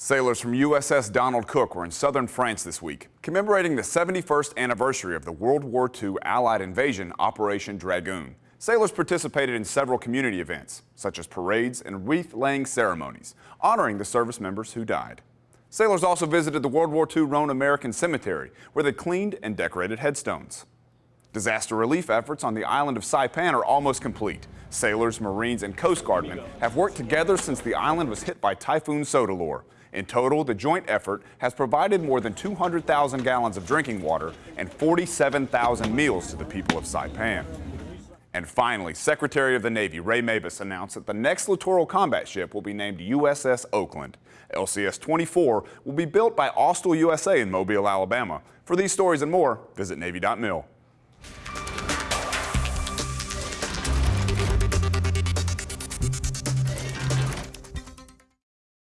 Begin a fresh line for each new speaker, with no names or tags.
Sailors from USS Donald Cook were in southern France this week, commemorating the 71st anniversary of the World War II Allied invasion Operation Dragoon. Sailors participated in several community events, such as parades and wreath-laying ceremonies, honoring the service members who died. Sailors also visited the World War II Rhone American Cemetery, where they cleaned and decorated headstones. Disaster relief efforts on the island of Saipan are almost complete. Sailors, Marines, and Coast Guardmen have worked together since the island was hit by Typhoon Soudelor. In total, the joint effort has provided more than 200,000 gallons of drinking water and 47,000 meals to the people of Saipan. And finally, Secretary of the Navy Ray Mabus announced that the next littoral combat ship will be named USS Oakland. LCS-24 will be built by Austal USA in Mobile, Alabama. For these stories and more, visit Navy.mil.